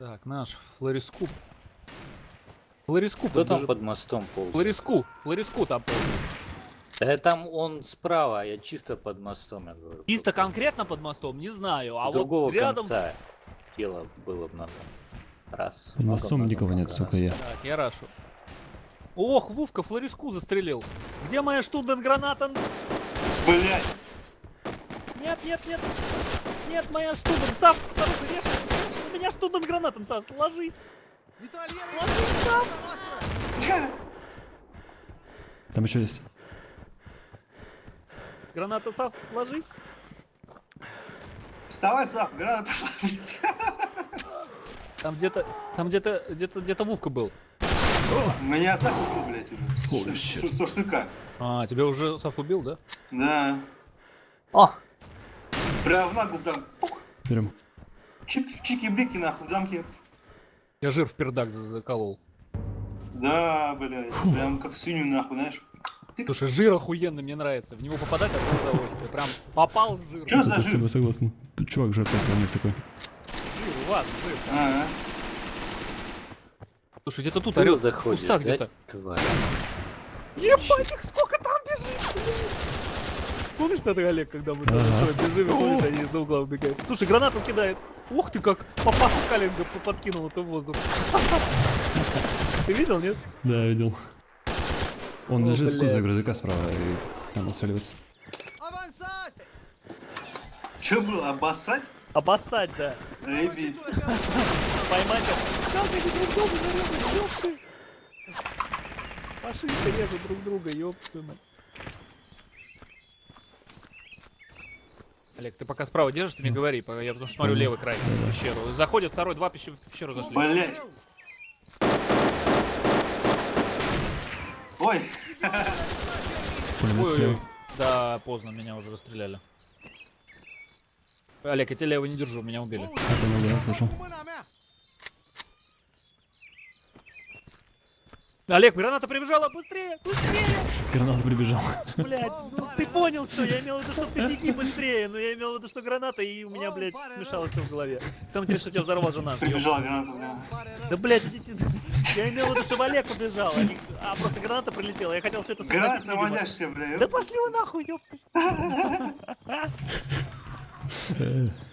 Так, наш флорискуп. Флорискуп. Кто там бежит. под мостом ползает? Флориску. Флориску там ползает. Да там он справа, а я чисто под мостом, я говорю. Чисто конкретно под мостом, не знаю. А другого вот рядом... конца тело было бы надо. Раз. Под много, мостом много, никого нет, много, только я. Так, я рашу. Ох, Вовка флориску застрелил. Где моя штунден-граната? Блять. Нет, нет, нет. Нет, моя штунден. Сав, второй, режь, режь. У меня штунден-граната, Сав, ложись. Ложись, Сав. Там еще есть. Граната, Сав, ложись. Вставай, Сап, граната. Там где-то, там где-то, где-то, где-то Вовка был. Меня Сап убил, блядь, уже. Сто штука. А, тебя уже Сав убил, да? Да. О, Прям в ногу там. пук. Берем. Чик- Чики-брики, нахуй, в замке. Я жир в пердак за- заколол. Да, блядь. Прям как свинью, нахуй, знаешь. Слушай, жир охуенный, мне нравится. В него попадать одно удовольствие. Прям попал в жир. Чё за я с тобой жир? согласен. Чувак жертва у них такой. Жир, у вас жир. Ага. Слушай, где-то тут ты орёт. В заходишь, кустах да, где-то. тварь? Ебать, их сколько там бежит, блядь. Помнишь тогда, Олег, когда мы там с тобой бежим, помнишь, они из-за угла убегают? Слушай, гранату кидает. Ух ты, как папаша Калинга подкинул это в воздух. Ты видел, нет? Да, видел. Он О, лежит в кузове грузовика справа и там отсаливается. Чё было, обоссать? Обоссать, да. Заебись. Поймать. их. Как они друг друга зарезали, ёпты. Фашисты режут друг друга, ёпты. Олег, ты пока справа держишь, ты мне говори, я потому что смотрю левый край пещеру. Заходит второй, два пещеру, пещеру зашли. Блять. Ой. Слева. Да, поздно, меня уже расстреляли. Олег, я тебя лево не держу, меня убили. Я слышал. Олег, граната прибежала, быстрее, быстрее! Граната прибежал. Блять, ну ты понял, что я имел в виду, что ты беги быстрее, но я имел в виду, что граната, и у меня, блядь, смешалось все в голове. Самое интересное, что тебя взорвал жена. Прибежала граната, бля. Да, блядь, идите. Я имел в виду, чтобы Олег убежал, а, не- а просто граната прилетела. Я хотел все это Граната схватить, видимо. самодяшься, бля. Да пошли вы нахуй, ёпты.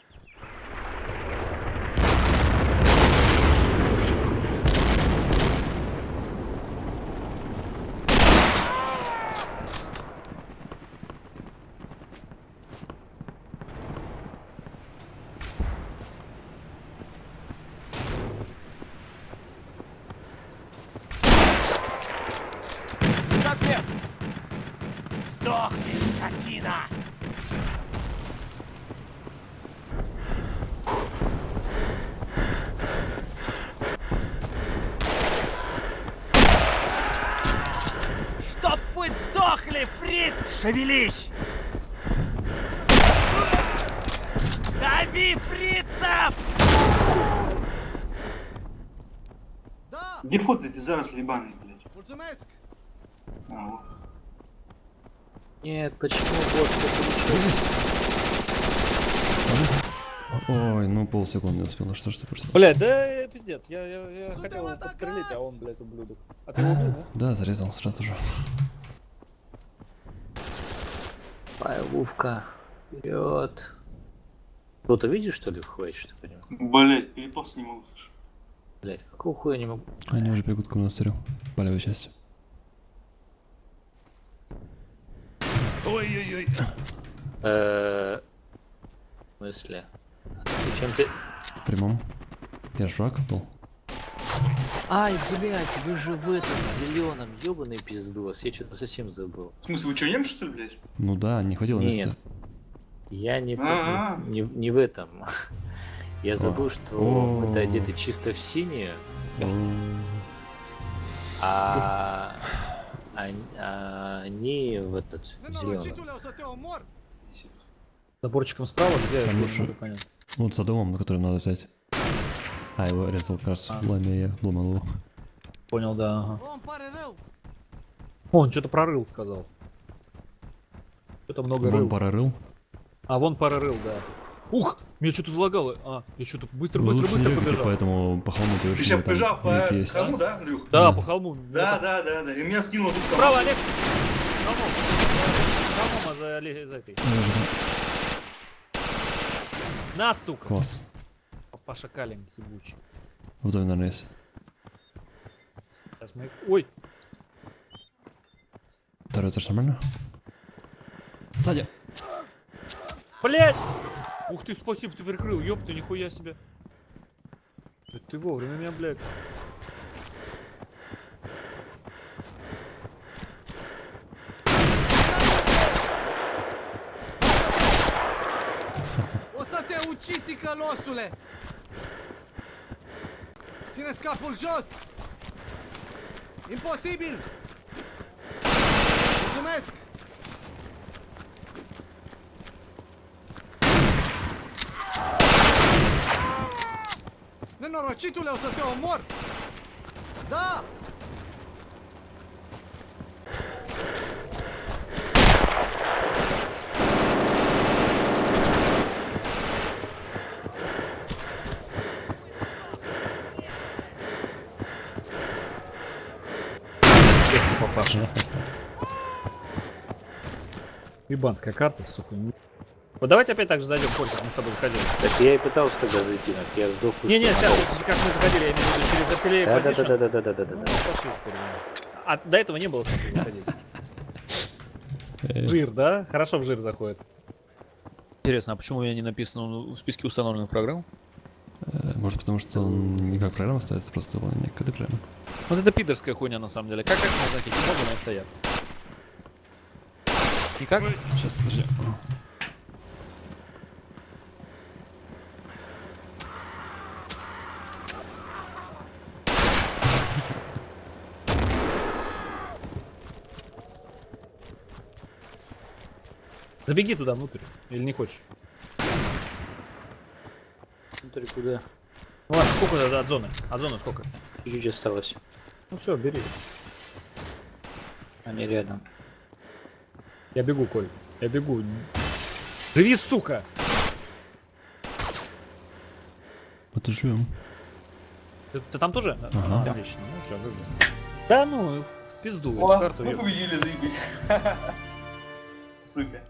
Э, Сдохни, скотина! Чтоб вы сдохли, фриц! Шевелись! Дави фрицев! Где фото эти заросли ебаные, блядь? А, вот. Нет, почему вот. Ой, ну полсекунды не успел, что ж ты просто. Блять, да пиздец, я, я, я хотел его подстрелить, а он, блядь, ублюдок. А ты его убил, да? Да, зарезал сразу же. Пай, Вовка, вперед. Кто-то видишь, что ли, входит, что ли? Блять, перепался не могу, слушай. Блять, какого хуя не могу? Они уже бегут к монастырю. По левой Ой-ой-ой. Э, В смысле? Зачем ты... В прямом. Я ж враг был. Ай, блядь, вы же в этом зеленом, ебаный пиздос. Я что-то совсем забыл. В смысле, вы что, немцы, что ли, блядь? Ну да, не хватило Нет. места. Я не, А-а. не, не в этом. Я забыл, что мы-то одеты чисто в синее, а, они в этот зеленый. Заборчиком справа, где Там не понятно. Вот за домом, на который надо взять. А, его резал как раз А. пламя, я ломал его. Понял, да. Ага. О, он что-то прорыл, сказал. Что-то много Вон рыл. пара рыл. А вон пара рыл, да. Ух! Меня что-то залагало. А, я что-то быстро, Вы быстро, не быстро бегайте, побежал. поэтому по холму Ты сейчас побежал по есть. кому, да, Андрюх? Да, Да. по холму. Да, да, да, да. И меня скинуло тут кому. Право, Олег. Холмом. Холмом, а за, за этой. На, сука. Класс. Паша Калин, ебучий. В доме, наверное, есть. Сейчас мы их... Ой, Второй этаж нормально? Сзади. блядь! Ух ты, спасибо, ты прикрыл, ёпта, нихуя себе. Это ты вовремя меня, блядь. O să te ucid, ticălosule! Ține-ți capul jos! Imposibil! Mulțumesc! Nenorocitule, o să te omor! Da! Папаша. Ебанская карта, сука. Вот давайте опять так же зайдем, Коль, как мы с тобой заходили. Так я и пытался тогда зайти, но я сдох. Не-не, просто сейчас, как мы заходили, я имею в виду через артиллерию пол. позишн. Да-да-да-да-да-да-да-да. Ну, пошли теперь. да. А до этого не было смысла заходить. Э, Жир, да? Хорошо в жир заходит. Интересно, а почему у меня не написано в списке установленных программ? э, Может потому, что он не как программа ставится, просто выполнение коды прямо. Вот это пидорская хуйня на самом деле. Как как можно знаки можно они стоят? Никак? Сейчас, подожди. Забеги туда внутрь. Или не хочешь? Смотри, куда? Ну ладно, сколько от, от зоны? От зоны сколько? Чуть-чуть осталось. Ну все, бери. Они рядом. Я бегу, Коль. Я бегу. Живи, сука! Вот и живем. Ты, ты там тоже? Да? Ага. А, Отлично. Ну все, выиграл. Да ну, в пизду. О, карту мы победили, заебись. Сука.